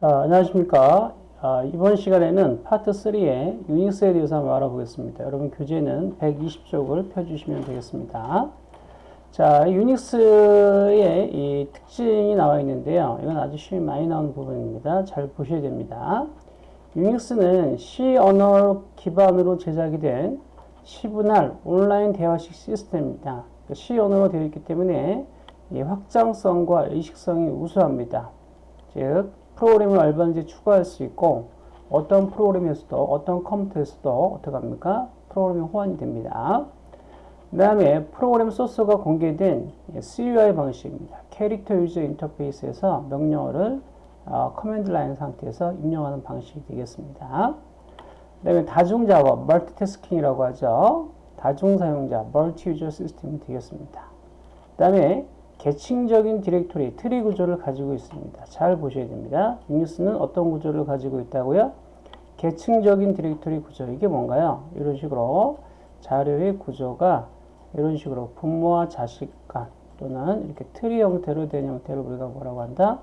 자, 안녕하십니까. 아, 이번 시간에는 파트 3의 유닉스에 대해서 한번 알아보겠습니다. 여러분 교재는 120쪽을 펴주시면 되겠습니다. 자, 유닉스의 이 특징이 나와 있는데요. 이건 아주 쉬운 많이 나오는 부분입니다. 잘 보셔야 됩니다. 유닉스는 C 언어 기반으로 제작이 된 시분할 온라인 대화식 시스템입니다. C 언어로 되어 있기 때문에 확장성과 이식성이 우수합니다. 즉, 프로그램을 얼마든지 추가할 수 있고 어떤 프로그램에서도 어떤 컴퓨터에서도 어떻게 합니까? 프로그램이 호환이 됩니다. 그 다음에 프로그램 소스가 공개된 CUI 방식입니다. character user interface에서 명령어를 어, command line 상태에서 입력하는 방식이 되겠습니다. 그 다음에 다중 작업, multitasking이라고 하죠. 다중 사용자, multi user 시스템이 되겠습니다. 그 다음에 계층적인 디렉토리, 트리 구조를 가지고 있습니다. 잘 보셔야 됩니다. 유닉스는 어떤 구조를 가지고 있다고요? 계층적인 디렉토리 구조. 이게 뭔가요? 이런 식으로 자료의 구조가 이런 식으로 부모와 자식 간 또는 이렇게 트리 형태로 된 형태를 우리가 뭐라고 한다?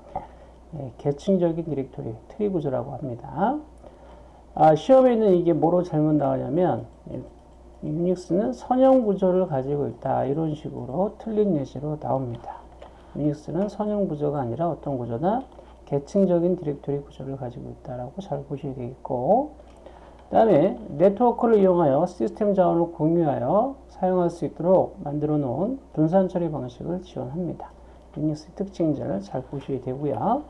네, 계층적인 디렉토리, 트리 구조라고 합니다. 아, 시험에 있는 이게 뭐로 잘못 나오냐면 유닉스는 선형 구조를 가지고 있다. 이런 식으로 틀린 예시로 나옵니다. 유닉스는 선형 구조가 아니라 어떤 구조다? 계층적인 디렉토리 구조를 가지고 있다라고 잘 보셔야 되겠고 그 다음에 네트워크를 이용하여 시스템 자원을 공유하여 사용할 수 있도록 만들어 놓은 분산 처리 방식을 지원합니다. 유닉스의 특징들을 잘 보셔야 되고요.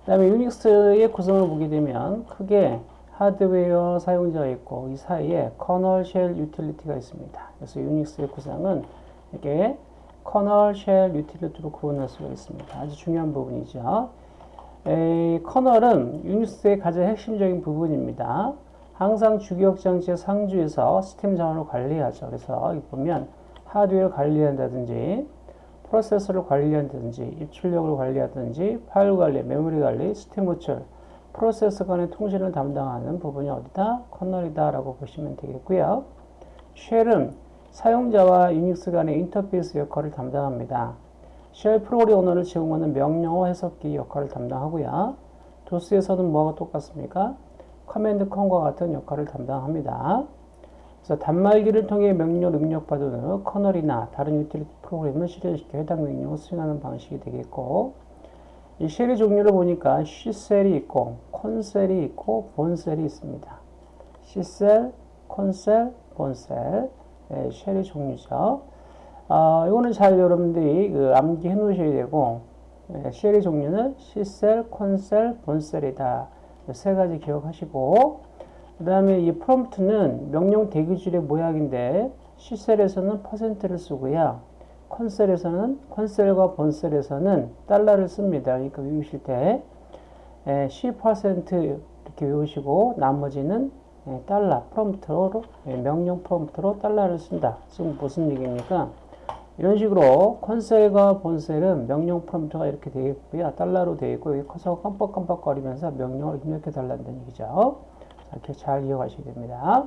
그 다음에 유닉스의 구성을 보게 되면 크게 하드웨어 사용자가 있고 이 사이에 kernel shell 유틸리티가 있습니다. 그래서 유닉스의 구성은 이렇게 kernel shell 유틸리티로 구분할 수가 있습니다. 아주 중요한 부분이죠. 에, kernel은 유닉스의 가장 핵심적인 부분입니다. 항상 주기억 장치의 상주해서 시스템 자원을 관리하죠. 그래서 보면 하드웨어 관리한다든지 프로세스를 관리한다든지 입출력을 관리하든지 파일 관리, 메모리 관리, 시스템 호출 프로세스 간의 통신을 담당하는 부분이 어디다? kernel이다 라고 보시면 되겠고요. shell은 사용자와 유닉스 간의 인터페이스 역할을 담당합니다. shell 프로그램 언어를 제공하는 명령어 해석기 역할을 담당하고요. 도스에서는 뭐가 똑같습니까? command com과 같은 역할을 담당합니다. 그래서 단말기를 통해 명령을 입력받은 후 kernel이나 다른 유틸리티 프로그램을 실행시켜 해당 명령을 수행하는 방식이 되겠고 이 shell의 종류를 보니까 C셀이 있고 콘셀이 있고 본셀이 있습니다. C셀, 콘셀, 본셀 네, 쉘의 종류죠. 아, 이거는 잘 여러분들이 그 암기해 놓으셔야 되고 네, 쉘의 종류는 C셀, 콘셀, 본셀이다. 세 가지 기억하시고 그 다음에 이 프롬프트는 명령 대기줄의 모양인데 C셀에서는 퍼센트를 쓰고요. 컨셀에서는 컨셀과 본셀에서는 달러를 씁니다. 그러니까 외우실 때 10% 이렇게 외우시고 나머지는 달러 프롬프트로 명령 프롬프트로 달러를 쓴다. 지금 무슨 얘기입니까? 이런 식으로 컨셀과 본셀은 명령 프롬프트가 이렇게 되어 있고요. 달러로 되어 있고 커서 깜빡깜빡거리면서 명령을 입력해 달라는 얘기죠. 이렇게 잘 이해가셔야 됩니다.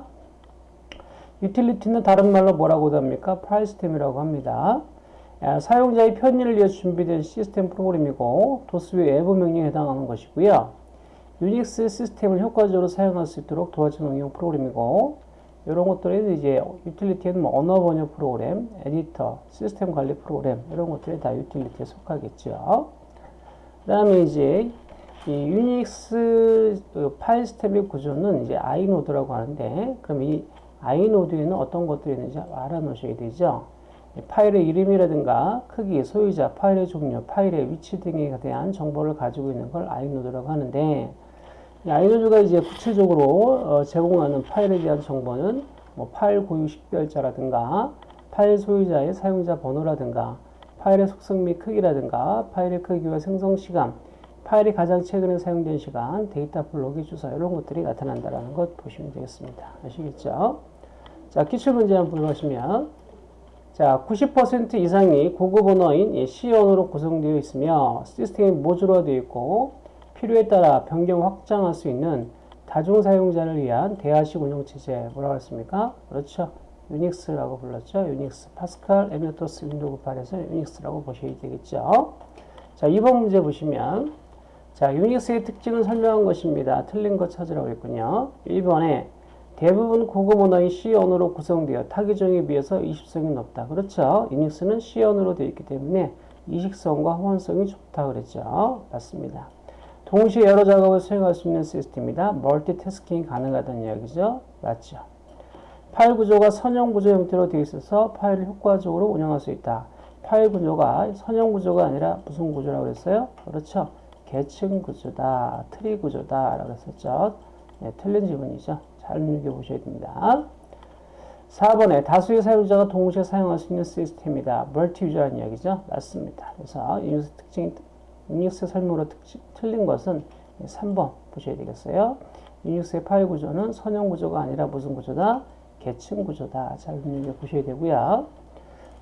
유틸리티는 다른 말로 뭐라고 합니까? 파일 시스템이라고 합니다. 사용자의 편의를 위해 준비된 시스템 프로그램이고 도스의 외부 명령에 해당하는 것이고요. 유닉스 시스템을 효과적으로 사용할 수 있도록 도와주는 응용 프로그램이고 이런 것들이 이제 유틸리티는 뭐 언어 번역 프로그램, 에디터, 시스템 관리 프로그램 이런 것들이 다 유틸리티에 속하겠죠. 그 다음에 이제 이 유닉스 그 파일 시스템의 구조는 이제 i-node라고 하는데 그럼 이 i-node에는 어떤 것들이 있는지 알아놓으셔야 되죠. 파일의 이름이라든가 크기, 소유자, 파일의 종류, 파일의 위치 등에 대한 정보를 가지고 있는 걸 i-node라고 하는데 i-node가 이제 구체적으로 어, 제공하는 파일에 대한 정보는 뭐 파일 고유 식별자라든가 파일 소유자의 사용자 번호라든가 파일의 속성 및 크기라든가 파일의 크기와 생성 시간, 파일이 가장 최근에 사용된 시간, 데이터 블록의 주소 이런 것들이 나타난다는 것 보시면 되겠습니다. 아시겠죠? 자, 기출문제 한번 보시면 자, 90% 이상이 고급 언어인 C 언어로 구성되어 있으며 시스템이 모듈화되어 있고 필요에 따라 변경 확장할 수 있는 다중 사용자를 위한 대화식 운영 체제 뭐라고 했습니까? 그렇죠. 유닉스라고 불렀죠. 유닉스, 파스칼, MS-DOS, 윈도우 8에서 유닉스라고 보셔야 되겠죠. 자, 2번 문제 보시면 자, 유닉스의 특징을 설명한 것입니다. 틀린 거 찾으라고 했군요. 1번에 대부분 고급 언어인 C 언어로 구성되어 타 기종에 비해서 이식성이 높다. 그렇죠. 유닉스는 C 언어로 되어 있기 때문에 이식성과 호환성이 좋다 그랬죠. 맞습니다. 동시에 여러 작업을 수행할 수 있는 시스템이다. multitasking이 가능하다는 이야기죠. 맞죠. 파일 구조가 선형 구조 형태로 되어 있어서 파일을 효과적으로 운영할 수 있다. 파일 구조가 선형 구조가 아니라 무슨 구조라고 그랬어요? 그렇죠. 계층 구조다, 트리 구조다 라고 했었죠. 네, 틀린 지문이죠. 잘 눈여겨보셔야 됩니다. 4번에 다수의 사용자가 동시에 사용할 수 있는 시스템이다. multi-user라는 이야기죠. 맞습니다. 그래서 유닉스 특징, 유닉스 설명으로 특징, 틀린 것은 3번 보셔야 되겠어요. 유닉스의 파일 구조는 선형 구조가 아니라 무슨 구조다? 계층 구조다. 잘 눈여겨보셔야 되고요.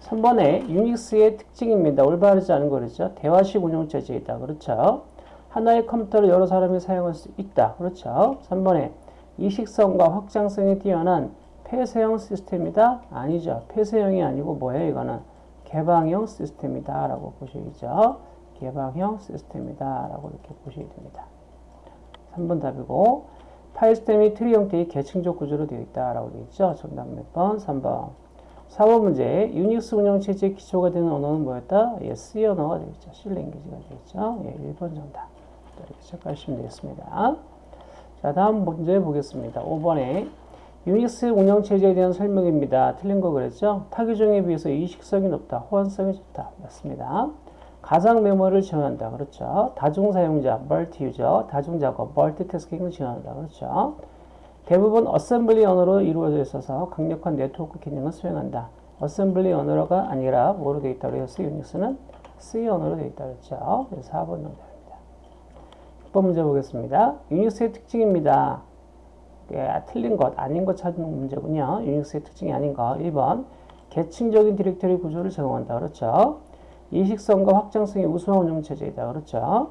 3번에 유닉스의 특징입니다. 올바르지 않은 거죠. 대화식 운영체제이다. 그렇죠. 하나의 컴퓨터를 여러 사람이 사용할 수 있다. 그렇죠. 3번에 이식성과 확장성이 뛰어난 폐쇄형 시스템이다? 아니죠. 폐쇄형이 아니고 뭐예요? 이거는 개방형 시스템이다. 라고 보셔야죠. 개방형 시스템이다. 라고 이렇게 보셔야 됩니다. 3번 답이고 파일 시스템이 트리 형태의 계층적 구조로 되어 있다. 라고 되어 있죠. 정답 몇 번? 3번. 4번 문제 유닉스 운영체제의 기초가 되는 언어는 뭐였다? 예, C 언어가 되겠죠. C 랭귀지가 되겠죠. 예, 1번 정답. 이렇게 체크하시면 되겠습니다. 자, 다음 문제 보겠습니다. 5번에 유닉스 운영체제에 대한 설명입니다. 틀린 거 그랬죠? 타기종에 비해서 이식성이 높다. 호환성이 좋다. 맞습니다. 가상 메모리를 지원한다. 그렇죠. 다중 사용자, multi-user, 다중 작업, multitasking을 지원한다. 그렇죠. 대부분 어셈블리 언어로 이루어져 있어서 강력한 네트워크 기능을 수행한다. 어셈블리 언어가 아니라 뭐로 되어 있다고 해서 유닉스는 C 언어로 되어 있다고 했죠. 그래서 4번 정답입니다. 6번 문제 보겠습니다. 유닉스의 특징입니다. 예, 틀린 것, 아닌 것 찾는 문제군요. 유닉스의 특징이 아닌 것. 1번. 계층적인 디렉터리 구조를 제공한다. 그렇죠. 이식성과 확장성이 우수한 운영체제이다. 그렇죠.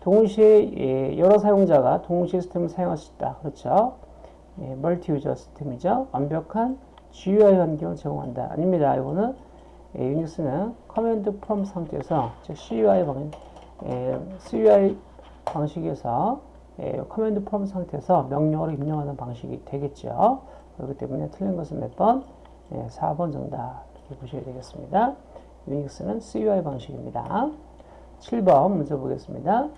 동시에 예, 여러 사용자가 동시 시스템을 사용할 수 있다. 그렇죠. 예, multi-user 시스템이죠. 완벽한 GUI 환경을 제공한다. 아닙니다. 이거는 예, 유닉스는 command prompt 상태에서 즉 CUI 방 예, CUI 방식에서 예, command prompt 상태에서 명령어를 입력하는 방식이 되겠죠. 그렇기 때문에 틀린 것은 몇 번? 예, 4번 정답 이렇게 보셔야 되겠습니다. 유닉스는 CUI 방식입니다. 7번 문제 보겠습니다.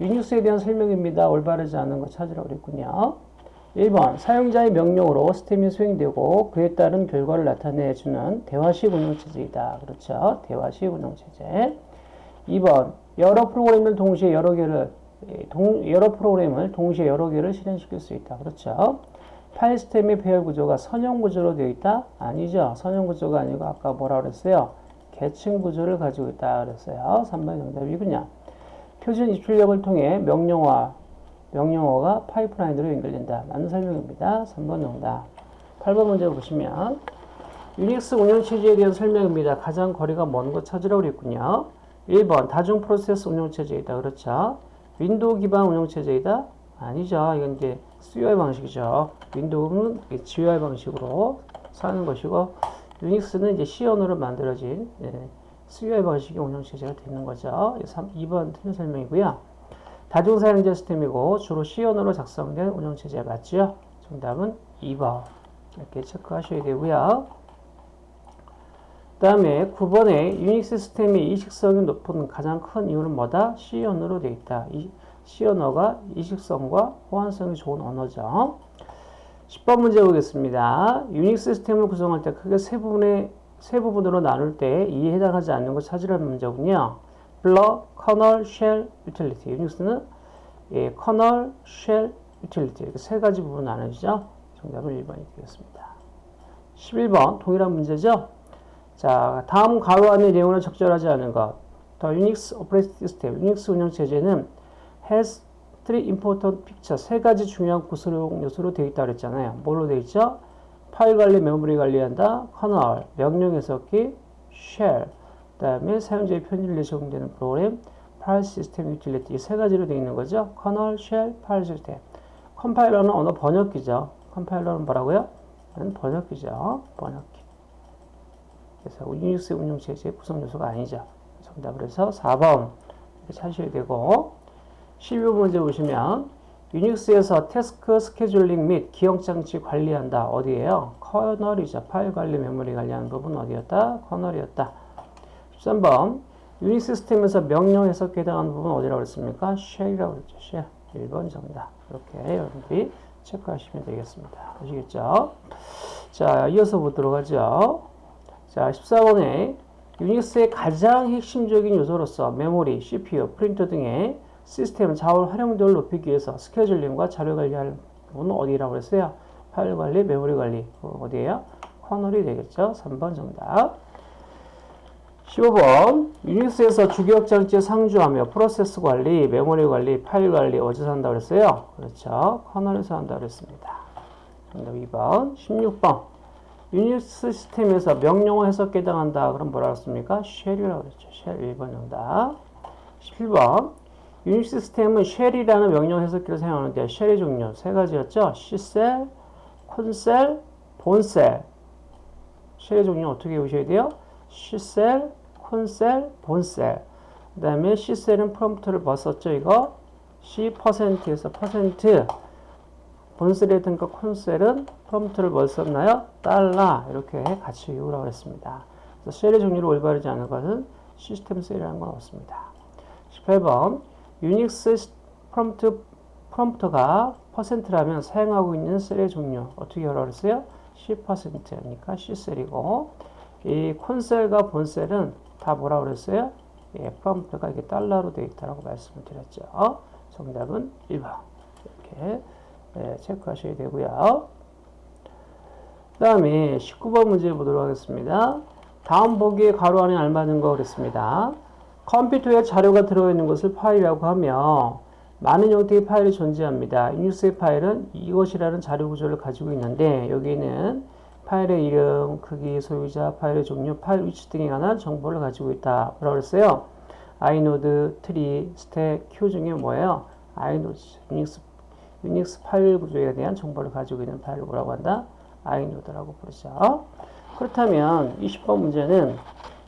유닉스에 대한 설명입니다. 올바르지 않은 거 찾으라고 그랬군요. 1번 사용자의 명령으로 시스템이 수행되고 그에 따른 결과를 나타내주는 대화식 운영체제이다. 그렇죠. 대화식 운영체제. 2번 여러 프로그램을 동시에 여러 개를 동, 여러 프로그램을 동시에 여러 개를 실행시킬 수 있다. 그렇죠. 파일 시스템의 배열 구조가 선형 구조로 되어 있다? 아니죠. 선형 구조가 아니고 아까 뭐라 그랬어요? 계층 구조를 가지고 있다 그랬어요. 3번 정답이군요. 표준 입출력을 통해 명령화, 명령어가 파이프라인으로 연결된다. 라는 설명입니다. 3번 정답. 8번 문제 보시면 유닉스 운영 체제에 대한 설명입니다. 가장 거리가 먼것 찾으라고 그랬군요. 1번 다중 프로세스 운영 체제이다. 그렇죠. 윈도우 기반 운영체제이다? 아니죠. 이건 이제 CUI 방식이죠. 윈도우는 GUI 방식으로 하는 것이고 유닉스는 이제 C 언어로 만들어진 예, CUI 방식의 운영체제가 되는 거죠. 3, 2번 틀린 설명이고요. 다중사용자 시스템이고 주로 C 언어로 작성된 운영체제 맞죠? 정답은 2번 이렇게 체크하셔야 되고요. 그 다음에 9번에 유닉스 시스템의 이식성이 높은 가장 큰 이유는 뭐다? C 언어로 되어 있다. 이 C 언어가 이식성과 호환성이 좋은 언어죠. 10번 문제 보겠습니다. 유닉스 시스템을 구성할 때 크게 세 부분의 세 부분으로 나눌 때 이에 해당하지 않는 것 찾으라는 문제군요. 블러, kernel, shell, 유틸리티. 유닉스는 예, kernel, shell, 유틸리티 이렇게 세 가지 부분 나누죠. 정답은 1번이 되겠습니다. 11번 동일한 문제죠. 자, 다음 가로 안의 내용을 적절하지 않은 것. The UNIX operating system, 유닉스 운영 체제는 has three important features 세 가지 중요한 구성 요소로 되어 있다고 그랬잖아요. 뭘로 되어 있죠? 파일 관리, 메모리 관리한다. kernel, 명령 해석기, shell, 그 다음에 사용자의 편의를 적용되는 프로그램, 파일 시스템 유틸리티 세 가지로 되어 있는 거죠. kernel, shell, 파일 시스템. 컴파일러는 언어 번역기죠. 컴파일러는 뭐라고요? 번역기죠. 번역기. 그래서 유닉스 운영체제의 구성 요소가 아니죠. 정답을 해서 4번 이렇게 찾으셔야 되고 12번 문제 보시면 유닉스에서 태스크 스케줄링 및 기억장치 관리한다. 어디에요? kernel이죠. 파일 관리, 메모리 관리하는 부분 어디였다? kernel이었다. 13번 유닉스 시스템에서 명령 해석에 해당하는 부분 어디라고 했습니까? shell이라고 했죠. shell. 1번 정답. 이렇게 여러분들이 체크하시면 되겠습니다. 아시겠죠? 자, 이어서 보도록 하죠. 자, 14번에 유닉스의 가장 핵심적인 요소로서 메모리, CPU, 프린터 등의 시스템 자원 활용도를 높이기 위해서 스케줄링과 자료 관리할 부분은 어디라고 했어요? 파일 관리, 메모리 관리. 어디에요? kernel이 되겠죠? 3번 정답. 15번 유닉스에서 주기억 장치에 상주하며 프로세스 관리, 메모리 관리, 파일 관리 어디서 한다고 그랬어요? 그렇죠. kernel에서 한다고 그랬습니다. 정답 2번. 16번 유닉스 시스템에서 명령어 해석에 해당한다. 그럼 뭐라고 했습니까? shell이라고 그랬죠. shell 1번 정답. 17번 유닉스 시스템은 shell이라는 명령 해석기를 사용하는데 쉘의 종류 세 가지였죠. C셀, 콘셀, 본셀. 쉘의 종류 어떻게 보셔야 돼요? C셀, 콘셀, 본셀. 그 다음에 C셀은 프롬프트를 벗었죠. 이거 C%에서 퍼센트 본셀이든가 콘셀은 프롬프트를 벗었나요? 달러 이렇게 같이 이유라고 했습니다. 그래서 셀의 종류를 올바르지 않은 것은 시스템 셀이라는 건 없습니다. 18번 유닉스 프롬프트, 프롬프트가 퍼센트라면 사용하고 있는 셀의 종류 어떻게 열어 그랬어요? 10%니까 C셀이고 이 콘셀과 본셀은 다 뭐라 그랬어요? 예, 프롬프트가 이게 달러로 되어 있다고 말씀을 드렸죠. 정답은 1번. 이렇게 예, 체크하셔야 되고요. 그 다음에 19번 문제 보도록 하겠습니다. 다음 보기에 가로 안에 알맞은 거 그랬습니다. 컴퓨터에 자료가 들어있는 것을 파일이라고 하며 많은 형태의 파일이 존재합니다. 유닉스의 파일은 이것이라는 자료 구조를 가지고 있는데 여기는 파일의 이름, 크기, 소유자, 파일의 종류, 파일 위치 등에 관한 정보를 가지고 있다. 뭐라고 그랬어요? i-node, 트리, 스택, 큐 중에 뭐예요? i-node, 유닉스, 유닉스 파일 구조에 대한 정보를 가지고 있는 파일을 뭐라고 한다? i-node라고 부르죠. 그렇다면 20번 문제는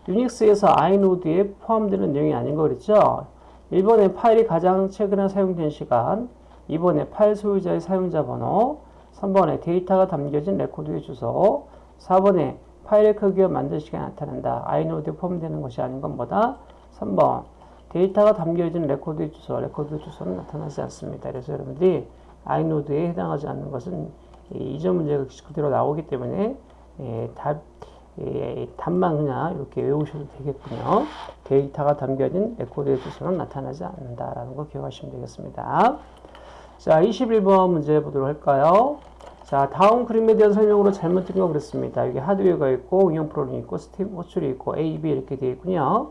유닉스에서 i-node에 포함되는 내용이 아닌 거 그랬죠? 1번에 파일이 가장 최근에 사용된 시간, 2번에 파일 소유자의 사용자 번호, 3번에 데이터가 담겨진 레코드의 주소 4번에 파일의 크기와 만든 시간이 나타난다. i-node에 포함되는 것이 아닌 건 뭐다? 3번 데이터가 담겨진 레코드의 주소, 레코드 주소는 나타나지 않습니다. 그래서 여러분들이 i-node에 해당하지 않는 것은 이전 문제가 그대로 나오기 때문에 예, 답, 예, 답만 그냥 이렇게 외우셔도 되겠군요. 데이터가 담겨진 레코드의 주소는 나타나지 않는다라는 거 기억하시면 되겠습니다. 자, 21번 문제 보도록 할까요? 자, 다음 그림에 대한 설명으로 잘못된 거 그랬습니다. 여기 하드웨어가 있고, 응용 프로그램이 있고, 시스템 호출이 있고, A, B 이렇게 되어 있군요.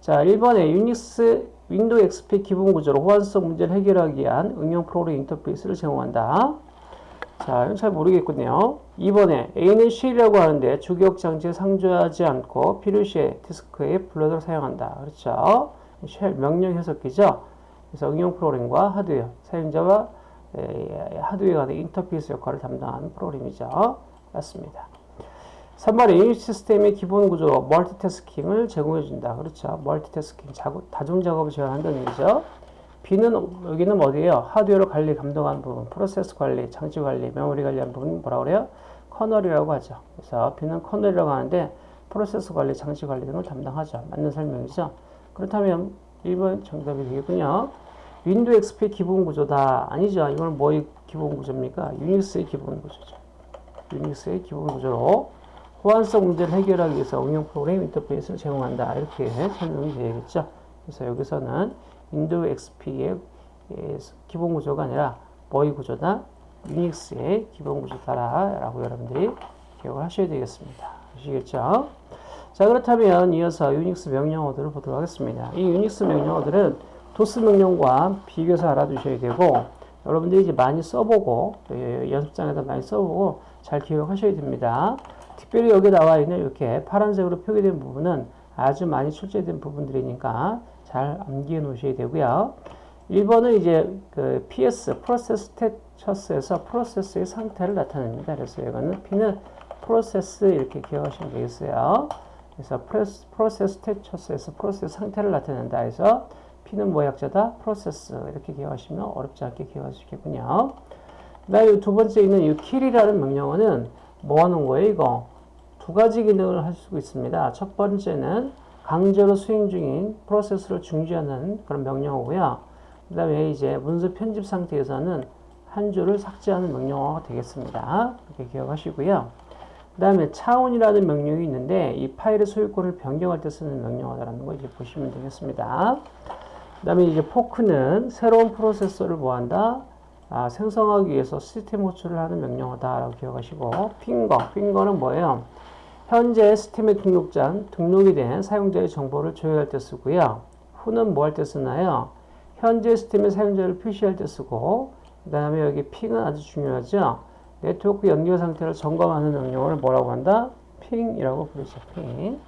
자, 1번에 유닉스 윈도우 XP 기본 구조로 호환성 문제를 해결하기 위한 응용 프로그램 인터페이스를 제공한다. 자, 잘 모르겠군요. 2번에 A는 shell이라고 하는데 주기억 장치에 상주하지 않고 필요시에 디스크에 불러들 사용한다. 그렇죠? shell 명령 해석기죠. 그래서 응용 프로그램과 하드웨어, 사용자와 하드웨어 간의 인터페이스 역할을 담당하는 프로그램이죠. 맞습니다. 3번에 유닉스 시스템의 기본 구조로 멀티태스킹을 제공해준다. 그렇죠. 멀티태스킹, 다중 작업을 지원한다는 얘기죠. B는 여기는 어디예요? 하드웨어로 관리, 감독하는 부분, 프로세스 관리, 장치 관리, 메모리 관리하는 부분 뭐라 그래요? kernel이라고 하죠. 그래서 B는 kernel이라고 하는데 프로세스 관리, 장치 관리 등을 담당하죠. 맞는 설명이죠. 그렇다면 1번 정답이 되겠군요. 윈도우 XP 기본 구조다. 아니죠. 이건 뭐의 기본 구조입니까? 유닉스의 기본 구조죠. 유닉스의 기본 구조로 호환성 문제를 해결하기 위해서 응용 프로그램 인터페이스를 제공한다. 이렇게 설명이 되겠죠. 그래서 여기서는 윈도우 XP의 기본 구조가 아니라 뭐의 구조다? 유닉스의 기본 구조다라고 여러분들이 기억을 하셔야 되겠습니다. 아시겠죠? 자 그렇다면 이어서 유닉스 명령어들을 보도록 하겠습니다. 이 유닉스 명령어들은 도스 명령과 비교해서 알아두셔야 되고 여러분들이 이제 많이 써보고 예, 연습장에다 많이 써보고 잘 기억하셔야 됩니다. 특별히 여기 나와 있는 이렇게 파란색으로 표기된 부분은 아주 많이 출제된 부분들이니까 잘 암기해 놓으셔야 되고요. 1번은 이제 그 PS, 프로세스 스테처스에서 프로세스의 상태를 나타냅니다. 그래서 이거는 P는 프로세스 이렇게 기억하시면 되겠어요. 그래서 프로세스 스테처스에서 프로세스 상태를 나타낸다 해서 P는 뭐 약자다? 프로세스. 이렇게 기억하시면 어렵지 않게 기억할 수 있겠군요. 그 다음에 두 번째 있는 이 kill이라는 명령어는 뭐 하는 거예요, 이거? 두 가지 기능을 할 수 있습니다. 첫 번째는 강제로 수행 중인 프로세스를 중지하는 그런 명령어고요. 그 다음에 이제 문서 편집 상태에서는 한 줄을 삭제하는 명령어가 되겠습니다. 이렇게 기억하시고요. 그 다음에 차원이라는 명령이 있는데 이 파일의 소유권을 변경할 때 쓰는 명령어라는 거 이제 보시면 되겠습니다. 그 다음에 이제 포크는 새로운 프로세서를 뭐한다? 아, 생성하기 위해서 시스템 호출을 하는 명령어다라고 기억하시고 핑거, 핑거는 뭐예요? 현재 시스템의 등록장, 등록이 된 사용자의 정보를 조회할 때 쓰고요. who는 뭐 할 때 쓰나요? 현재 시스템의 사용자를 표시할 때 쓰고 그 다음에 여기 ping은 아주 중요하죠. 네트워크 연결 상태를 점검하는 명령어를 뭐라고 한다? ping이라고 부르죠. ping.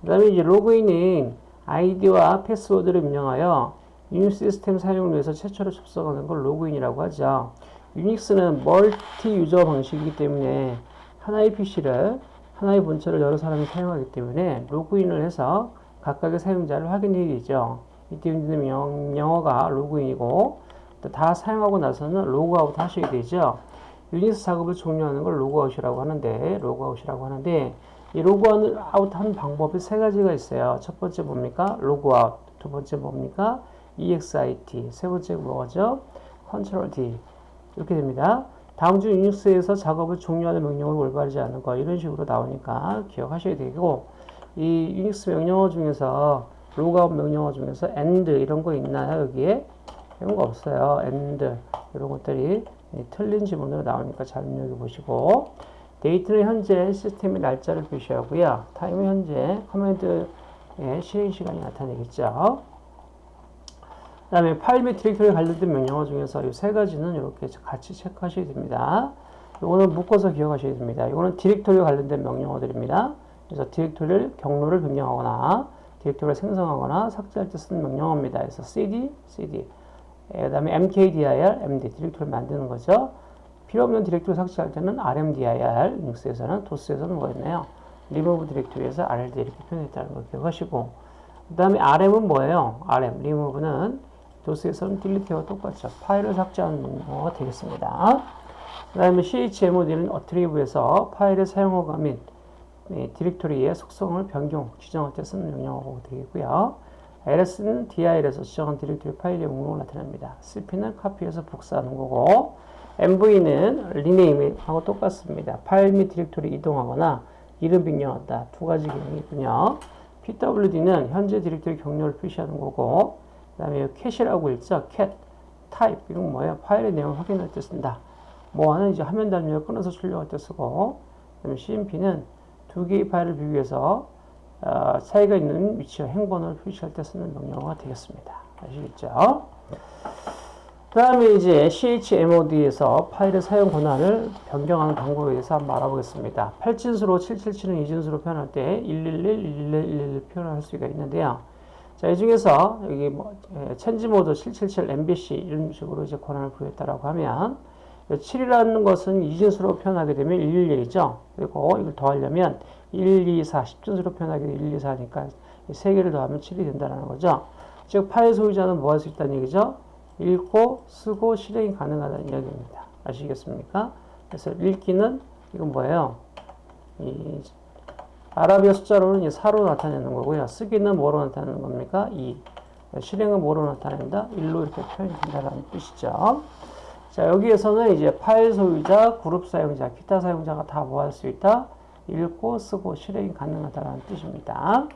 그 다음에 이제 로그인인 아이디와 패스워드를 입력하여 유닉스 시스템 사용을 위해서 최초로 접속하는 걸 로그인이라고 하죠. 유닉스는 multi user 방식이기 때문에 하나의 PC를 하나의 본체를 여러 사람이 사용하기 때문에 로그인을 해서 각각의 사용자를 확인해야 되죠. 이때 있는 명령어가 로그인이고 다 사용하고 나서는 로그아웃 하셔야 되죠. 유닉스 작업을 종료하는 걸 로그아웃이라고 하는데 로그아웃이라고 하는데 이 로그아웃 한 방법이 세 가지가 있어요. 첫 번째 뭡니까? 로그아웃. 두 번째 뭡니까? EXIT. 세 번째 뭐죠? Ctrl D. 이렇게 됩니다. 다음 중 유닉스에서 작업을 종료하는 명령을 올바르지 않은 거 이런 식으로 나오니까 기억하셔야 되고 이 유닉스 명령어 중에서 로그아웃 명령어 중에서 end 이런 거 있나요 여기에 이런 거 없어요 end 이런 것들이 틀린 지문으로 나오니까 잘 눈여겨 보시고 date는 현재 시스템의 날짜를 표시하고요 time은 현재 command의 실행 시간이 나타내겠죠 그 다음에 파일 및 디렉토리 관련된 명령어 중에서 이 세 가지는 이렇게 같이 체크하셔야 됩니다. 이거는 묶어서 기억하셔야 됩니다. 이거는 디렉토리 관련된 명령어들입니다. 그래서 디렉토리를 경로를 변경하거나 디렉토리를 생성하거나 삭제할 때 쓰는 명령어입니다. 그래서 cd, cd. 그 다음에 mkdir, md, 디렉토리를 만드는 거죠. 필요 없는 디렉토리 삭제할 때는 rmdir, 유닉스에서는, 도스에서는 뭐였나요? remove 디렉토리에서 rd 이렇게 표현했다는 걸 기억하시고 그 다음에 rm은 뭐예요? rm, remove는 도스에서는 delete와 똑같죠. 파일을 삭제하는 명령어가 되겠습니다. 그 다음에 chmod는 attrib에서 파일의 사용허가 및 네, 디렉토리의 속성을 변경, 지정할 때 쓰는 명령어가 되겠고요. ls는 dir에서 지정한 디렉토리 파일의 목록을 나타냅니다. cp는 copy해서 복사하는 거고 mv는 rename하고 똑같습니다. 파일 및 디렉토리 이동하거나 이름 변경한다. 두 가지 기능이 있군요. pwd는 현재 디렉토리 경로를 표시하는 거고 그 다음에 cat이라고 있죠. cat, type 이건 뭐예요? 파일의 내용을 확인할 때 쓴다. 뭐하는 이제 화면 단위를 끊어서 출력할 때 쓰고 그 다음에 cmp는 두 개의 파일을 비교해서 어, 차이가 있는 위치와 행번호를 표시할 때 쓰는 명령어가 되겠습니다. 아시겠죠? 그 다음에 이제 chmod에서 파일의 사용 권한을 변경하는 방법에 대해서 한번 알아보겠습니다. 8진수로 777은 2진수로 표현할 때 111, 111, 111 표현할 수가 있는데요. 자, 이 중에서 여기 뭐, 천지 모드 777 MBC 이런 식으로 이제 권한을 부여했다라고 하면 7이라는 것은 이진수로 표현하게 되면 111이죠. 그리고 이걸 더하려면 1, 2, 4, 10진수로 표현하게 되면 1, 2, 4니까 세 개를 더하면 7이 된다는 거죠. 즉, 파일 소유자는 뭐 할 수 있다는 얘기죠? 읽고, 쓰고, 실행이 가능하다는 이야기입니다. 아시겠습니까? 그래서 읽기는 이건 뭐예요? 이 아라비아 숫자로는 4로 나타내는 거고요. 쓰기는 뭐로 나타내는 겁니까? 2. 실행은 뭐로 나타낸다? 1로 이렇게 표현이 된다는 뜻이죠. 자, 여기에서는 이제 파일 소유자, 그룹 사용자, 기타 사용자가 다 뭐 할 수 있다? 읽고, 쓰고, 실행이 가능하다는 뜻입니다.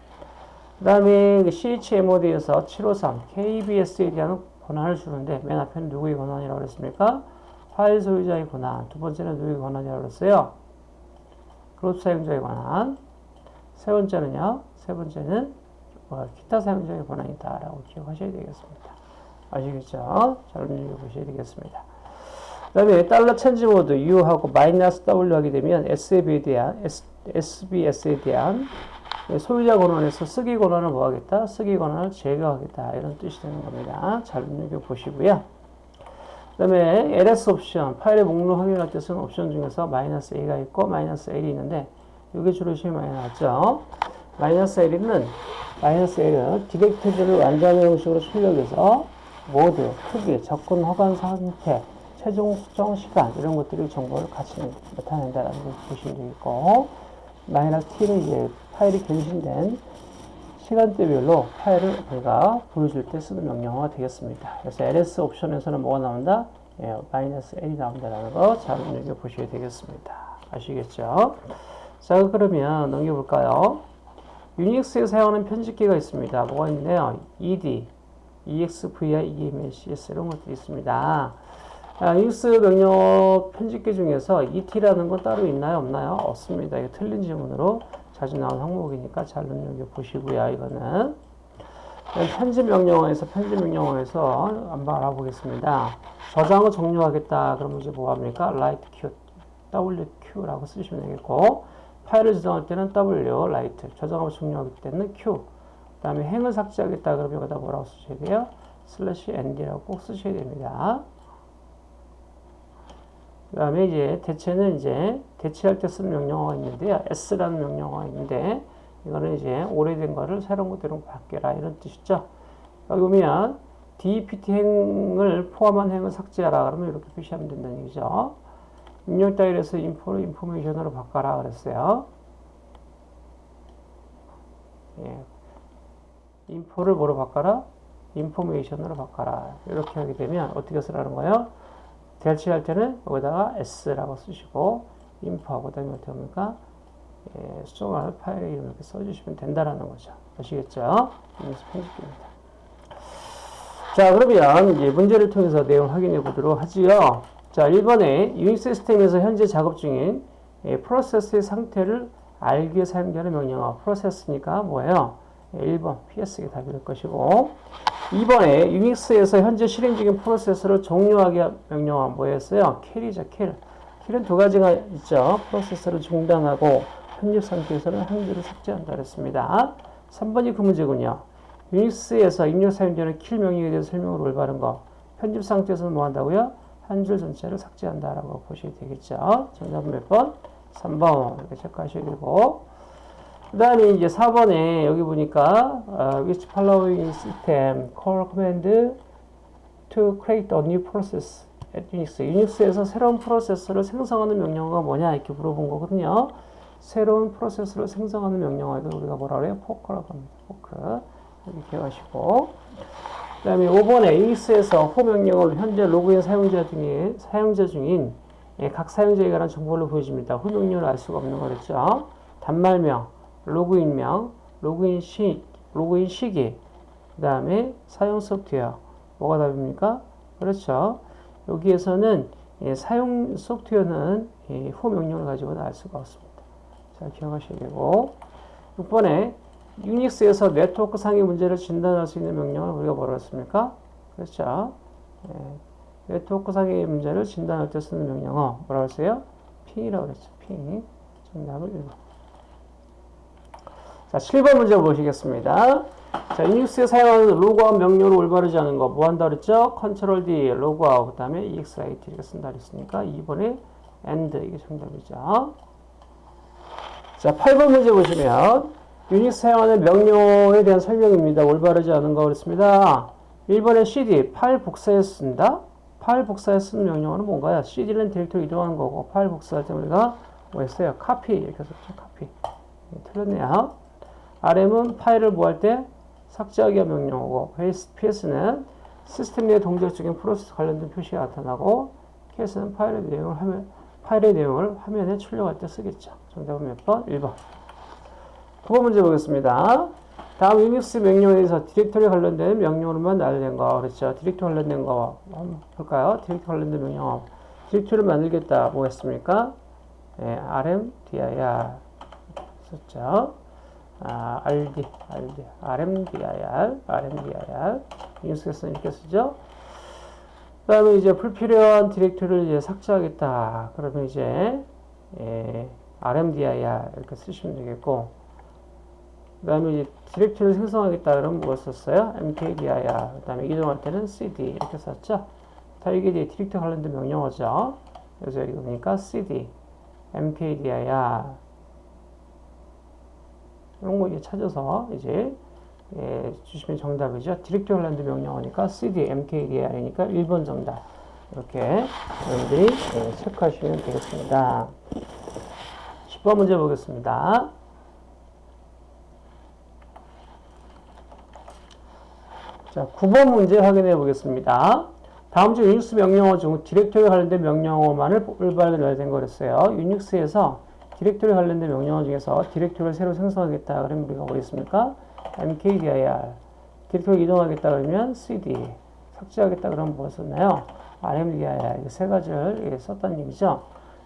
그 다음에 CHMOD에서 753, KBS에 대한 권한을 주는데, 맨 앞에는 누구의 권한이라고 그랬습니까? 파일 소유자의 권한. 두 번째는 누구의 권한이라고 그랬어요? 그룹 사용자의 권한. 세 번째는요, 세 번째는 뭐 기타 사용자의 권한이다라고 기억하셔야 되겠습니다. 아시겠죠? 잘 읽어보셔야 되겠습니다. 그 다음에 달러 체인지 모드 U하고 마이너스 W 하게 되면 SB에 대한, SBS에 대한 소유자 권한에서 쓰기 권한을 뭐 하겠다? 쓰기 권한을 제거하겠다. 이런 뜻이 되는 겁니다. 잘 읽어보시고요. 그 다음에 ls 옵션, 파일의 목록 확인할 때 쓰는 옵션 중에서 마이너스 a가 있고 마이너스 l이 있는데 이게 주로 시험이 많이 나왔죠. 마이너스 1은 마이너스 L은 디렉토리를 완전한 형식으로 출력해서 모드, 크기, 접근 허가 상태, 최종 수정 시간 이런 것들이 정보를 같이 나타낸다라는 걸 보시면 되겠고 마이너스 T는 이제 파일이 갱신된 시간대별로 파일을 우리가 보여줄 때 쓰는 명령어가 되겠습니다. 그래서 ls 옵션에서는 뭐가 나온다? 예, 마이너스 L이 나온다는 거 잘 눈여겨보셔야 되겠습니다. 아시겠죠? 자, 그러면 넘겨볼까요? 유닉스에 사용하는 편집기가 있습니다. 뭐가 있는데요? ed, exvi, emcs 이런 것들이 있습니다. 아, 유닉스 명령 편집기 중에서 et라는 건 따로 있나요? 없나요? 없습니다. 이거 틀린 질문으로 자주 나온 항목이니까 잘 눈여겨보시고요. 이거는 편집 명령어에서 편집 명령어에서 한번 알아보겠습니다. 저장을 종료하겠다. 그러면 이제 뭐 합니까? write q, wq라고 쓰시면 되겠고 파일을 저장할 때는 w, write, 저장을 종료하기 때는 q. 그 다음에 행을 삭제하겠다. 그러면 여기다 뭐라고 쓰셔야 돼요? 슬래시 nd라고 꼭 쓰셔야 됩니다. 그 다음에 이제 대체는 이제 대체할 때 쓰는 명령어가 있는데요. s라는 명령어가 있는데 이거는 이제 오래된 거를 새로운 것대로 바뀌라 이런 뜻이죠. 여기 보면 DPT 행을 포함한 행을 삭제하라 그러면 이렇게 표시하면 된다는 얘기죠. 입력 다일에서 인포를 인포메이션으로 바꿔라 그랬어요. 예. 인포를 뭐로 바꿔라? 인포메이션으로 바꿔라. 이렇게 하게 되면 어떻게 쓰라는 거예요? 대체할 때는 여기다가 s라고 쓰시고 info 그다음에 어떻게 합니까? 예, 수정할 파일 이름 이렇게 써주시면 된다라는 거죠. 아시겠죠? 이것이 편집입니다. 자, 그러면 이제 문제를 통해서 내용 확인해 보도록 하지요. 자, 1번에 유닉스 시스템에서 현재 작업 중인 예, 프로세스의 상태를 위해 사용되는 명령어. 프로세스니까 뭐예요? 예, 1번 PS가 답이 될 것이고 2번에 유닉스에서 현재 실행 중인 프로세스를 종료하게 명령어 뭐였어요? kill이죠, kill. 킬은 두 가지가 있죠. 프로세스를 중단하고 편집 상태에서는 한 줄을 삭제한다 그랬습니다. 3번이 그 문제군요. 유닉스에서 입력 사용되는 킬 명령에 대해서 설명을 올바른 거. 편집 상태에서는 뭐 한다고요? 한 줄 전체를 삭제한다라고 보셔야 되겠죠. 정답은 몇 번? 3번. 이렇게 체크하셔야 되고. 그 다음에 이제 4번에 여기 보니까 uh, which following system call command to create a new process at Unix. 유닉스에서 새로운 프로세서를 생성하는 명령어가 뭐냐 이렇게 물어본 거거든요. 새로운 프로세서를 생성하는 명령어에도 우리가 뭐라 그래요? 포커라고 합니다. 포크. 이렇게 하시고 그 다음에 5번에 유닉스에서 호 명령을 현재 로그인 사용자 중에 사용자 중인 예, 각 사용자에 관한 정보를 보여줍니다. 호 명령을 알 수가 없는 거랬죠. 단말명, 로그인명, 로그인 시, 로그인 시기, 그 다음에 사용 소프트웨어. 뭐가 답입니까? 그렇죠. 여기에서는 예, 사용 소프트웨어는 예, 후 명령을 가지고는 알 수가 없습니다. 잘 기억하셔야 되고 6번에 유닉스에서 네트워크 상의 문제를 진단할 수 있는 명령을 우리가 뭐라고 했습니까? 그렇죠. 예, 네트워크 상의 문제를 진단할 때 쓰는 명령어 뭐라고 했어요? 핑이라고 그랬죠. 핑. 정답을 1번. 자, 7번 문제 보시겠습니다. 자, 유닉스에 사용하는 로그아웃 명령을 올바르지 않은 거, 뭐 한다 그랬죠? 컨트롤 D, 로그아웃, 그 다음에 EXIT 이렇게 쓴다 그랬으니까 2번에 END, 이게 정답이죠. 자, 8번 문제 보시면, 유닉스 사용하는 명령에 대한 설명입니다. 올바르지 않은 거 그랬습니다. 1번에 CD, 파일 복사에 쓴다? 파일 복사에 쓰는 명령어는 뭔가요? CD는 디렉토리 이동하는 거고, 파일 복사할 때 우리가 뭐 했어요? 카피, 이렇게 썼죠, 카피. 네, 틀렸네요. RM은 파일을 뭐 할 때 삭제하기 명령어고 PS는 시스템 내 동작 중인 프로세스 관련된 표시가 나타나고 CAT은 파일의 내용을 화면, 파일의 내용을 화면에 출력할 때 쓰겠죠. 정답은 몇 번? 1번. 9번 문제 보겠습니다. 다음 유닉스 명령에 대해서 디렉토리 관련된 명령으로만 알려낸 거 그렇죠. 디렉토리 관련된 거 한번 볼까요? 디렉토리 관련된 명령 디렉토리를 만들겠다 뭐겠습니까? 네, rm dir 썼죠. 아, RD, RD, RMDIR, RMDIR, 유닉스에서 이렇게 쓰죠. 그 다음에 이제 불필요한 디렉토리를 이제 삭제하겠다. 그러면 이제, 예, RMDIR 이렇게 쓰시면 되겠고, 그 다음에 이제 디렉토리를 생성하겠다. 그러면 뭐 썼어요? MKDIR. 그 다음에 이동할 때는 CD 이렇게 썼죠. 다 이게 이제 디렉토리 관련된 명령어죠. 그래서 여기 보니까 CD, MKDIR, 이런 거 이제 찾아서 이제 예, 주시면 정답이죠. 디렉토리 관련된 명령어니까 cd, mkdir이니까 1번 정답. 이렇게 여러분들이 예, 체크하시면 되겠습니다. 10번 문제 보겠습니다. 자, 9번 문제 확인해 보겠습니다. 다음 중 유닉스 명령어 중 디렉토리 관련된 명령어만을 올바르게 된 거랬어요. 유닉스에서 디렉토리 관련된 명령어 중에서 디렉토리를 새로 생성하겠다 그러면 우리가 뭐겠습니까? mkdir 디렉토리 이동하겠다 그러면 cd 삭제하겠다 그러면 뭐 썼나요? rmdir 이세 가지를 썼다는 얘기죠.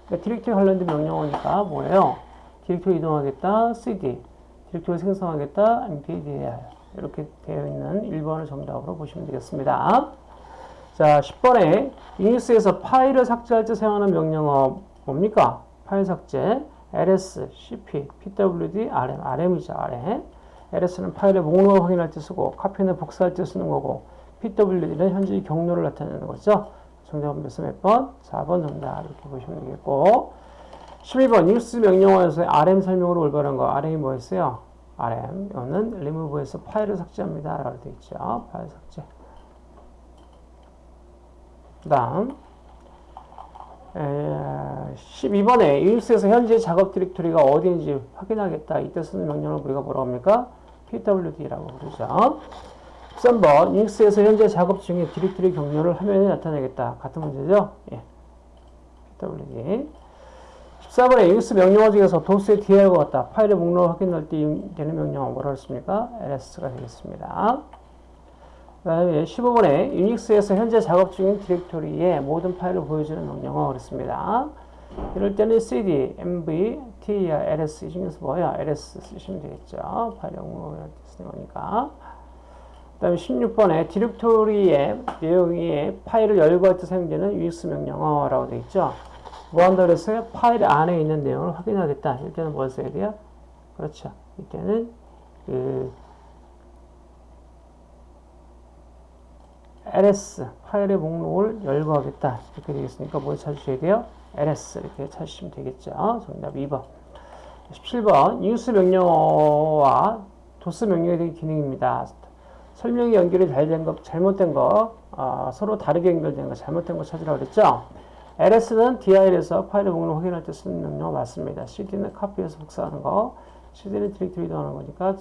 그러니까 디렉토리 관련된 명령어니까 뭐예요? 디렉토리 이동하겠다 cd 디렉토리 생성하겠다 mkdir 이렇게 되어 있는 1번을 정답으로 보시면 되겠습니다. 자, 10번에 유닉스에서 파일을 삭제할 때 사용하는 명령어 뭡니까? 파일 삭제, ls, cp, pwd, rm, rm이죠, rm. ls는 파일의 목록을 확인할 때 쓰고, 카피는 복사할 때 쓰는 거고, pwd는 현재 경로를 나타내는 거죠. 정답은 몇 번? 4번 정답 이렇게 보시면 되겠고 12번 유닉스 명령어에서 rm 설명으로 올바른 거 rm이 뭐였어요? Rm 이거는 remove에서 파일을 삭제합니다 라고 되어 있죠. 파일 삭제 그 다음 12번에 유닉스에서 현재 작업 디렉토리가 어디인지 확인하겠다. 이때 쓰는 명령을 우리가 뭐라고 합니까? pwd라고 부르죠. 13번 유닉스에서 현재 작업 중에 디렉토리 경로를 화면에 나타내겠다. 같은 문제죠? 예. pwd 14번에 유닉스 명령어 중에서 도스의 DL과 같다. 파일의 목록을 확인할 때 되는 명령어 뭐라고 했습니까? ls가 되겠습니다. 그 다음에 15번에 유닉스에서 현재 작업 중인 디렉토리의 모든 파일을 보여주는 명령어 그렇습니다. 이럴 때는 cd, mv, ter, ls 이 중에서 뭐야? ls 쓰시면 되겠죠. 파일 목록을 쓰는 거니까. 그 다음에 16번에 디렉토리의 내용이 파일을 열고 할때 사용되는 유닉스 명령어라고 되어 있죠. 뭐 그랬어요? 파일 안에 있는 내용을 확인하겠다. 이때는 뭘 써야 돼요? 그렇죠. 이때는 그 ls 파일의 목록을 열고 하겠다 이렇게 되겠으니까 뭘 찾으셔야 돼요? ls 이렇게 찾으시면 되겠죠. 정답 2번 17번 뉴스 명령어와 도스 명령에 대한 기능입니다. 설명이 연결이 잘된 거, 잘못된 거, 어, 서로 다르게 연결된 거, 잘못된 거 찾으라고 그랬죠? Ls는 dir에서 파일의 목록을 확인할 때 쓰는 명령어 맞습니다. cd는 카피해서 복사하는 거, cd는 디렉토리 이동하는 거니까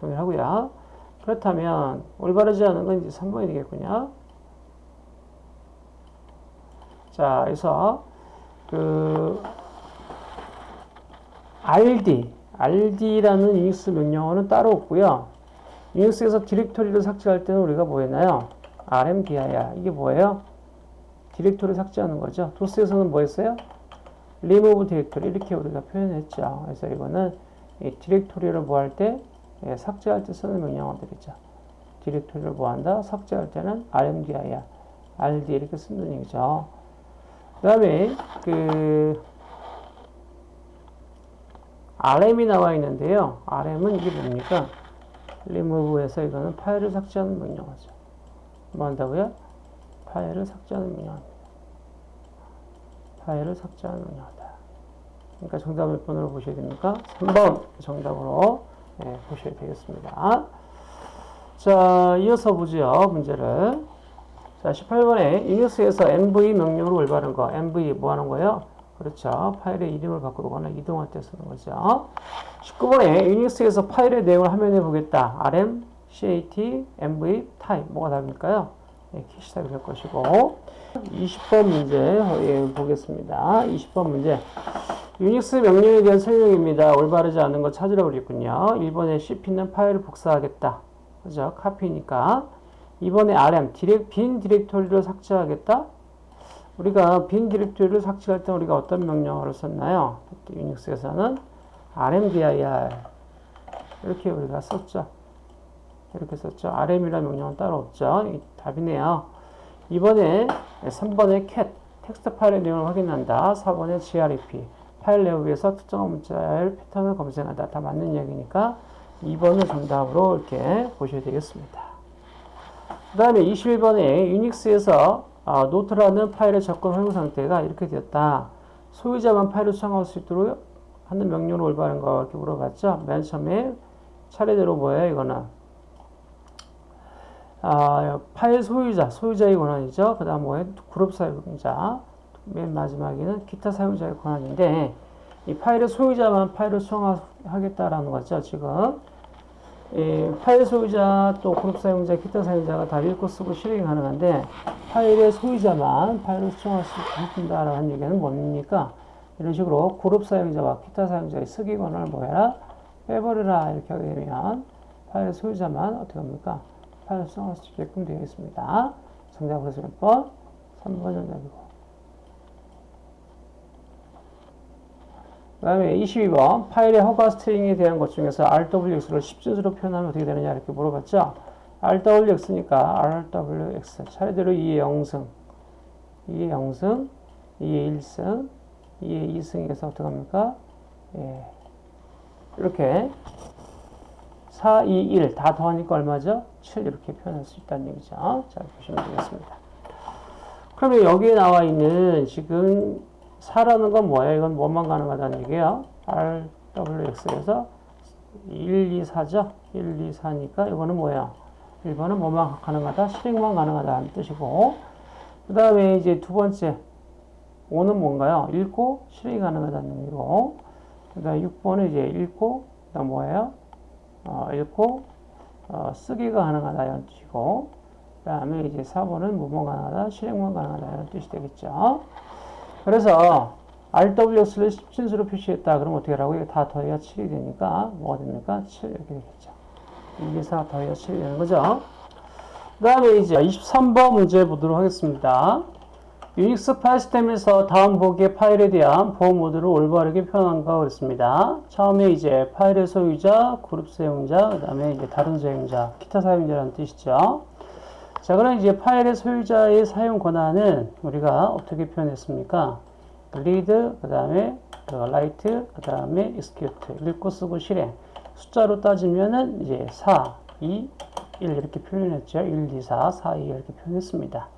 동일하고요. 그렇다면 올바르지 않은 건 이제 3번이 되겠군요. 자, 그래서 그 rd, rd라는 유닉스 명령어는 따로 없고요. 유닉스에서 디렉토리를 삭제할 때는 우리가 뭐 했나요? rmdir 이게 뭐예요? 디렉토리 삭제하는 거죠. 도스에서는 뭐 했어요? remove 디렉토리 이렇게 우리가 표현했죠. 그래서 이거는 이 디렉토리를 뭐 할 때 예, 삭제할 때 쓰는 명령어들이죠. 디렉토리를 뭐 한다? 삭제할 때는 rmdir, rd 이렇게 쓰는 얘기죠. 그 다음에 그 rm이 나와 있는데요. rm은 이게 뭡니까? remove에서 이거는 파일을 삭제하는 명령어죠. 뭐 한다고요? 파일을 삭제하는 명령어입니다. 파일을 삭제하는 명령어다. 그러니까 정답 몇 번으로 보셔야 됩니까? 3번 정답으로 네, 보셔야 되겠습니다. 자, 이어서 보죠. 문제를. 자, 18번에 유닉스에서 mv 명령으로 올바른 거. mv 뭐 하는 거예요? 그렇죠. 파일의 이름을 바꾸거나 이동할 때 쓰는 거죠. 19번에 유닉스에서 파일의 내용을 화면에 보겠다. rm, cat, mv, type. 뭐가 답일까요? 네, cat이 답이 될 것이고. 20번 문제 예, 보겠습니다. 20번 문제. 유닉스 명령에 대한 설명입니다. 올바르지 않은 거 찾으라고 그랬군요. 1번에 cp는 파일을 복사하겠다. 그죠? 카피니까. 2번에 rm, 디렉, 빈 디렉토리를 삭제하겠다. 우리가 빈 디렉토리를 삭제할 때 우리가 어떤 명령어를 썼나요? 유닉스에서는 rmdir 이렇게 우리가 썼죠. 이렇게 썼죠. rm이라는 명령은 따로 없죠. 답이네요. 2번에 3번에 cat 텍스트 파일의 내용을 확인한다. 4번에 grep 파일 내용에서 특정한 문자의 패턴을 검색한다. 다 맞는 이야기니까 2번을 정답으로 이렇게 보셔야 되겠습니다. 그 다음에 21번에 유닉스에서 어, 노트라는 파일의 접근 허용 상태가 이렇게 되었다. 소유자만 파일을 수정할 수 있도록 하는 명령으로 올바른 거 이렇게 물어봤죠. 맨 처음에 차례대로 뭐예요? 이거는 아, 파일 소유자, 소유자의 권한이죠. 그 다음 뭐에 그룹 사용자, 맨 마지막에는 기타 사용자의 권한인데 이 파일의 소유자만 파일을 수정하겠다라는 거죠. 지금 이 파일 소유자 또 그룹 사용자, 기타 사용자가 다 읽고 쓰고 실행이 가능한데 파일의 소유자만 파일을 수정할 수 있다라는 얘기는 뭡니까? 이런 식으로 그룹 사용자와 기타 사용자의 쓰기 권한을 뭐해라? 빼버려라 이렇게 하게 되면 파일 소유자만 어떻게 합니까? 수 있게끔 되어 있습니다. 정답 그래서 몇 번? 3번 정답이고 그 다음에 22번 파일의 허가 스트링에 대한 것 중에서 RWX를 10진수로 표현하면 어떻게 되느냐 이렇게 물어봤죠. RWX니까 RWX 차례대로 2의 0승 2의 0승 2의 1승 2의 2승에서 어떻게 합니까? 예. 이렇게 4, 2, 1 다 더하니까 얼마죠? 7 이렇게 표현할 수 있다는 얘기죠. 자 보시면 되겠습니다. 그러면 여기에 나와 있는 지금 4라는 건 뭐예요? 이건 뭐만 가능하다는 얘기예요. RWX에서 1, 2, 4죠? 1, 2, 4니까 이거는 뭐예요? 1번은 뭐만 가능하다? 실행만 가능하다는 뜻이고 그 다음에 이제 두 번째 5는 뭔가요? 읽고 실행이 가능하다는 의미고 그 다음에 6번은 이제 읽고 그 다음 뭐예요? 어, 읽고 어, 쓰기가 가능하다 이런 뜻이고 그 다음에 이제 4번은 뭐만 가능하다? 실행만 가능하다 이런 뜻이 되겠죠. 그래서 RWX를 10진수로 표시했다. 그럼 어떻게 하라고? 이거 다 더해야 7이 되니까 뭐가 됩니까? 7 이렇게 되겠죠. 1, 2, 4 더해야 7이 되는 거죠. 그 다음에 이제 23번 문제 보도록 하겠습니다. 유닉스 파일 시스템에서 다음 보기의 파일에 대한 보호 모드를 올바르게 표현한가 그랬습니다. 처음에 이제 파일의 소유자, 그룹 사용자, 그 다음에 이제 다른 사용자, 기타 사용자라는 뜻이죠. 자, 그럼 이제 파일의 소유자의 사용 권한은 우리가 어떻게 표현했습니까? read, 그 다음에 write, 그 다음에 execute, 읽고 쓰고 실행. 숫자로 따지면은 이제 4, 2, 1 이렇게 표현했죠. 1, 2, 4, 4, 2 이렇게 표현했습니다.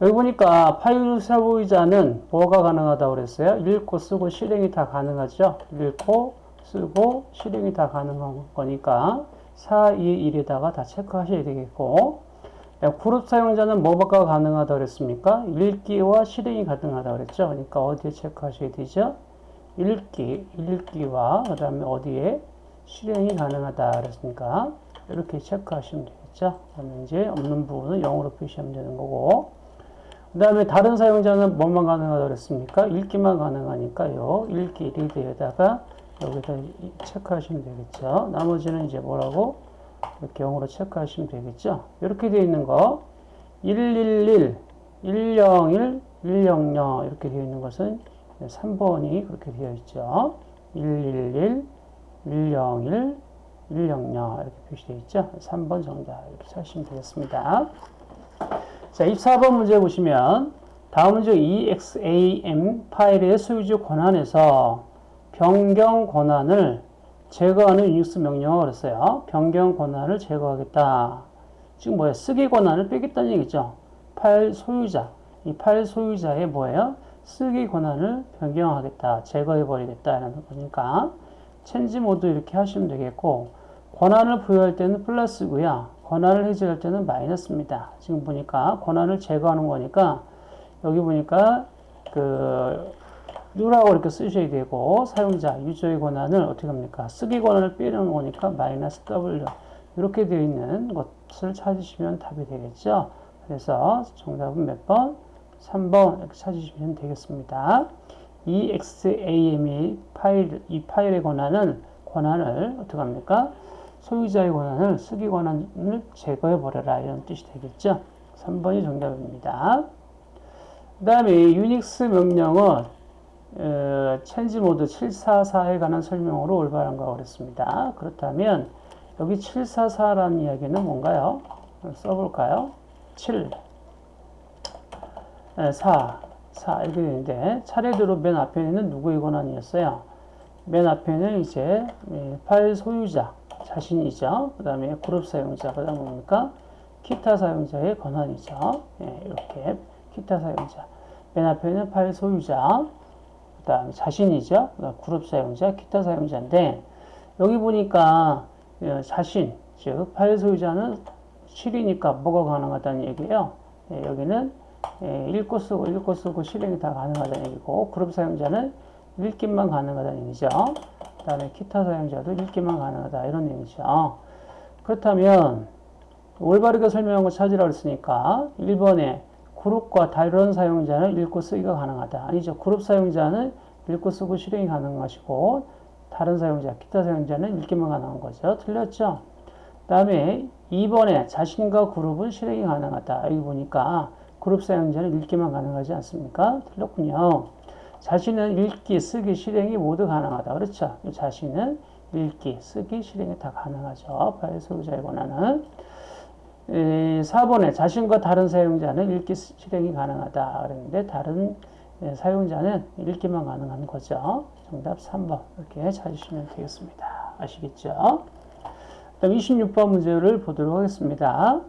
여기 보니까 파일 소유자는 뭐가 가능하다고 그랬어요? 읽고 쓰고 실행이 다 가능하죠. 읽고 쓰고 실행이 다 가능한 거니까 4, 2, 1에다가 다 체크하셔야 되겠고 그룹 사용자는 뭐가 가능하다고 그랬습니까? 읽기와 실행이 가능하다고 그랬죠. 그러니까 어디에 체크하셔야 되죠? 읽기, 읽기와 그 다음에 어디에 실행이 가능하다 그랬으니까 이렇게 체크하시면 되겠죠. 그러면 이제 없는 부분은 0으로 표시하면 되는 거고 그 다음에 다른 사용자는 뭐만 가능하다고 그랬습니까? 읽기만 가능하니까요. 읽기 리드에다가 여기다 체크하시면 되겠죠. 나머지는 이제 뭐라고? 이렇게 0으로 체크하시면 되겠죠. 이렇게 되어 있는 거 111, 101, 100 이렇게 되어 있는 것은 3번이 그렇게 되어 있죠. 111, 101, 100 이렇게 표시되어 있죠. 3번 정답 이렇게 찾으시면 되겠습니다. 자, 24번 문제 보시면 다음 문제 EXAM 파일의 소유주 권한에서 변경 권한을 제거하는 유닉스 명령어가 그랬어요. 변경 권한을 제거하겠다. 지금 뭐야? 쓰기 권한을 빼겠다는 얘기죠. 파일 소유자. 이 파일 소유자의 뭐예요? 쓰기 권한을 변경하겠다. 제거해버리겠다. 라는 거니까 change mode 이렇게 하시면 되겠고 권한을 부여할 때는 플러스고요. 권한을 해제할 때는 마이너스입니다. 지금 보니까 권한을 제거하는 거니까 여기 보니까 그 u라고 이렇게 쓰셔야 되고 사용자 유저의 권한을 어떻게 합니까? 쓰기 권한을 빼는 거니까 마이너스 W 이렇게 되어 있는 것을 찾으시면 답이 되겠죠. 그래서 정답은 몇 번? 3번 이렇게 찾으시면 되겠습니다. EXAM이 파일, 이 파일의 권한은 권한을 어떻게 합니까? 소유자의 권한을 쓰기 권한을 제거해 버려라 이런 뜻이 되겠죠. 3번이 정답입니다. 그 다음에 유닉스 명령은 어, change mode 744에 관한 설명으로 올바른 거 그랬습니다. 그렇다면 여기 744라는 이야기는 뭔가요? 써볼까요? 7, 4, 4 이렇게 되는데 차례대로 맨 앞에는 누구의 권한이었어요? 맨 앞에는 이제 파일 소유자 자신이죠. 그 다음에 그룹 사용자, 그 다음 뭡니까? 기타 사용자의 권한이죠. 예, 이렇게 기타 사용자. 맨 앞에는 파일 소유자, 그 다음에 자신이죠. 그룹 사용자, 기타 사용자인데, 여기 보니까 어, 자신, 즉, 파일 소유자는 실이니까 뭐가 가능하다는 얘기예요. 예, 여기는 예, 읽고 쓰고 읽고 쓰고 실행이 다 가능하다는 얘기고 그룹 사용자는 읽기만 가능하다는 얘기죠. 그 다음에 기타 사용자도 읽기만 가능하다 이런 얘기죠. 그렇다면 올바르게 설명한 거 찾으라고 했으니까 1번에 그룹과 다른 사용자는 읽고 쓰기가 가능하다. 아니죠. 그룹 사용자는 읽고 쓰고 실행이 가능한 것이고 다른 사용자, 기타 사용자는 읽기만 가능한 거죠. 틀렸죠? 그 다음에 2번에 자신과 그룹은 실행이 가능하다. 여기 보니까 그룹 사용자는 읽기만 가능하지 않습니까? 틀렸군요. 자신은 읽기, 쓰기, 실행이 모두 가능하다. 그렇죠? 자신은 읽기, 쓰기, 실행이 다 가능하죠. 파일 소유자의 권한은. 4번에 자신과 다른 사용자는 읽기, 실행이 가능하다. 그랬는데 다른 사용자는 읽기만 가능한 거죠. 정답 3번 이렇게 찾으시면 되겠습니다. 아시겠죠? 다음 26번 문제를 보도록 하겠습니다.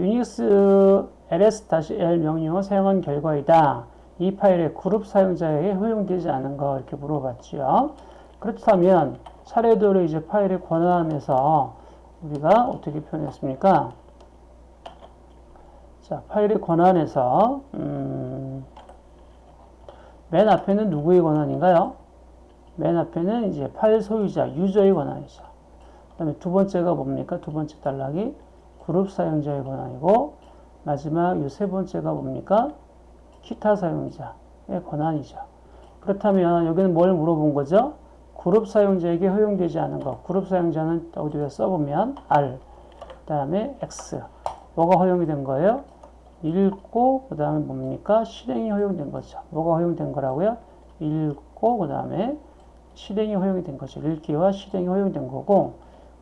유닉스 ls-l 명령어 사용한 결과이다. 이 파일의 그룹 사용자에게 허용되지 않은 거 이렇게 물어봤죠. 그렇다면 차례대로 이제 파일의 권한에서 우리가 어떻게 표현했습니까? 자, 파일의 권한에서 음, 맨 앞에는 누구의 권한인가요? 맨 앞에는 이제 파일 소유자, 유저의 권한이죠. 그 다음에 두 번째가 뭡니까? 두 번째 단락이 그룹 사용자의 권한이고 마지막 이 세 번째가 뭡니까? 기타 사용자의 권한이죠. 그렇다면 여기는 뭘 물어본 거죠? 그룹 사용자에게 허용되지 않은 것. 그룹 사용자는 어디에 써보면 R, 그 다음에 X. 뭐가 허용이 된 거예요? 읽고 그 다음에 뭡니까? 실행이 허용된 거죠. 뭐가 허용된 거라고요? 읽고 그 다음에 실행이 허용이 된 거죠. 읽기와 실행이 허용된 거고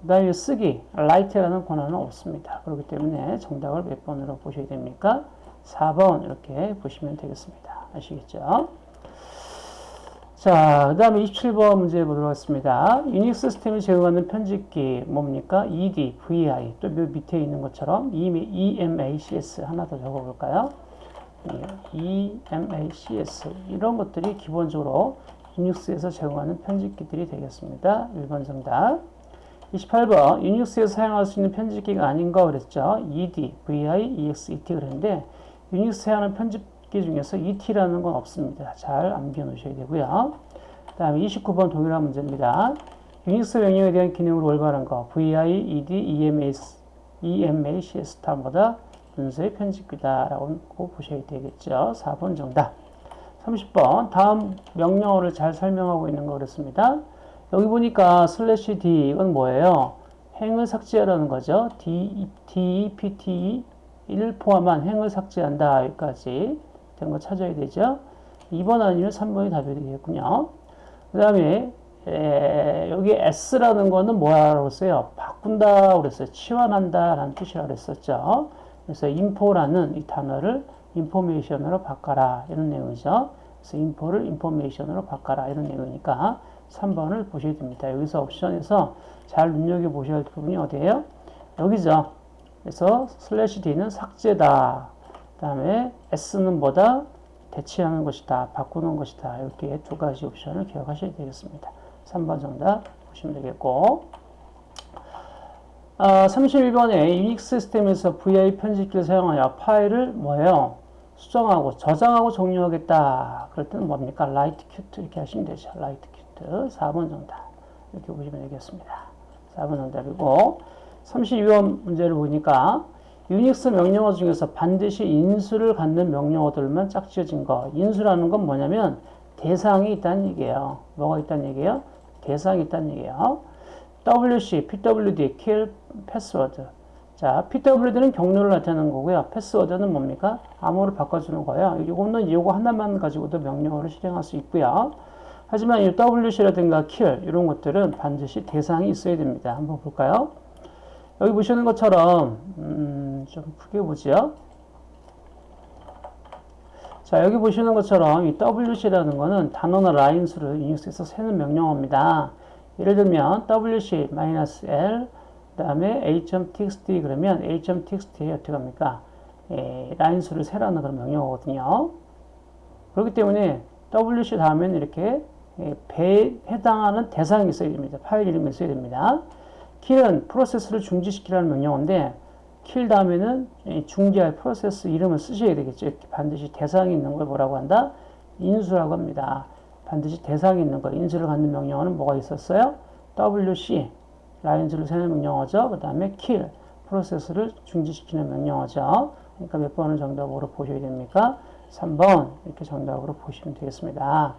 그 다음에 쓰기, write라는 권한은 없습니다. 그렇기 때문에 정답을 몇 번으로 보셔야 됩니까? 4번 이렇게 보시면 되겠습니다. 아시겠죠? 자, 그 다음에 27번 문제 보도록 하겠습니다. 유닉스 시스템이 제공하는 편집기 뭡니까? ED, VI, 또 밑에 있는 것처럼 EMACS 하나 더 적어볼까요? EMACS 이런 것들이 기본적으로 유닉스에서 제공하는 편집기들이 되겠습니다. 1번 정답. 28번 유닉스에서 사용할 수 있는 편집기가 아닌가 그랬죠. ED, VI, EX, ET 그랬는데 유닉스 사용하는 편집 기 중에서 ET라는 건 없습니다. 잘 암기해 놓으셔야 되고요. 그 다음에 29번 동일한 문제입니다. 유닉스 명령에 대한 기능으로 올바른 거 VI, ED, EMAS, EMACS 다음보다 문서의 편집기다라고 보셔야 되겠죠. 4번 정답. 30번 다음 명령어를 잘 설명하고 있는 거 그렇습니다. 여기 보니까 슬래시 D 이건 뭐예요? 행을 삭제하라는 거죠. D, D, P, T, 1을 포함한 행을 삭제한다. 여기까지 된 거 찾아야 되죠. 2번 아니면 3번이 답이 되겠군요. 그 다음에 여기 S라는 거는 뭐라고 했어요? 바꾼다 그랬어요. 치환한다 라는 뜻이라고 그랬었죠. 그래서 info라는 이 단어를 information으로 바꿔라 이런 내용이죠. 그래서 info를 information으로 바꿔라 이런 내용이니까 3번을 보셔야 됩니다. 여기서 옵션에서 잘 눈여겨보셔야 할 부분이 어디예요? 여기죠. 그래서 슬래시 D는 삭제다. 그 다음에 S는 뭐다? 대체하는 것이다. 바꾸는 것이다. 이렇게 두 가지 옵션을 기억하셔야 되겠습니다. 3번 정답 보시면 되겠고 아, 31번에 유닉스 시스템에서 VI 편집기를 사용하여 파일을 뭐예요? 수정하고 저장하고 종료하겠다. 그럴 때는 뭡니까? write quit 이렇게 하시면 되죠. write quit 4번 정답 이렇게 보시면 되겠습니다. 4번 정답이고 32번 문제를 보니까 유닉스 명령어 중에서 반드시 인수를 갖는 명령어들만 짝지어진 거. 인수라는 건 뭐냐면 대상이 있다는 얘기예요. 뭐가 있다는 얘기예요? 대상이 있다는 얘기예요. WC, PWD, kill, 패스워드. 자, PWD는 경로를 나타내는 거고요. 패스워드는 뭡니까? 암호를 바꿔주는 거예요. 이거는 이거 하나만 가지고도 명령어를 실행할 수 있고요. 하지만 이 WC라든가 kill 이런 것들은 반드시 대상이 있어야 됩니다. 한번 볼까요? 여기 보시는 것처럼 음, 좀 크게 보죠. 자 여기 보시는 것처럼 이 WC라는 것은 단어나 라인 수를 유닉스에서 세는 명령어입니다. 예를 들면 WC-L 그 다음에 a.txt 그러면 a.txt에 어떻게 합니까? 예, 라인 수를 세라는 그런 명령어거든요. 그렇기 때문에 WC 다음에는 이렇게 예, 배에 해당하는 대상이 있어야 됩니다. 파일 이름이 있어야 됩니다. 킬은 프로세스를 중지시키라는 명령어인데 kill 다음에는 이 중지할 프로세스 이름을 쓰셔야 되겠죠. 이렇게 반드시 대상이 있는 걸 뭐라고 한다? 인수라고 합니다. 반드시 대상이 있는 거, 인수를 갖는 명령어는 뭐가 있었어요? WC, lines를 세는 명령어죠. 그 다음에 kill, 프로세스를 중지시키는 명령어죠. 그러니까 몇 번을 정답으로 보셔야 됩니까? 3번 이렇게 정답으로 보시면 되겠습니다.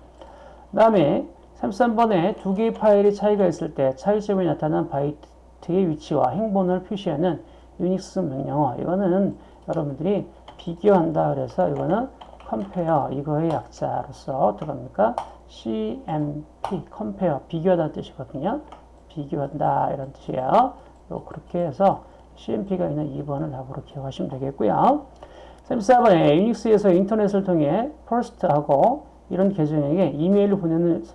그 다음에 33번에 두 개의 파일이 차이가 있을 때 차이점이 나타난 바이트 의 위치와 행본을 표시하는 유닉스 명령어 이거는 여러분들이 비교한다 그래서 이거는 compare 이거의 약자로서 어떡합니까? CMP compare 비교하다는 뜻이거든요. 비교한다 이런 뜻이에요. 요 그렇게 해서 CMP가 있는 2번을 답으로 기억하시면 되겠고요. 34번에 유닉스에서 인터넷을 통해 first하고 이런 계정에게 이메일을 보내는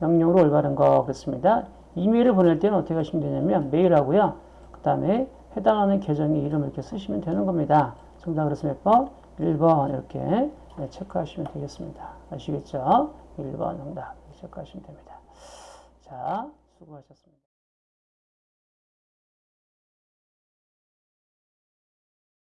명령으로 올바른 거겠습니다. 이메일을 보낼 때는 어떻게 하시면 되냐면 메일하고요. 그 다음에 해당하는 계정의 이름을 이렇게 쓰시면 되는 겁니다. 정답 그래서 몇 번? 1번 이렇게 네, 체크하시면 되겠습니다. 아시겠죠? 1번 정답 체크하시면 됩니다. 자, 수고하셨습니다.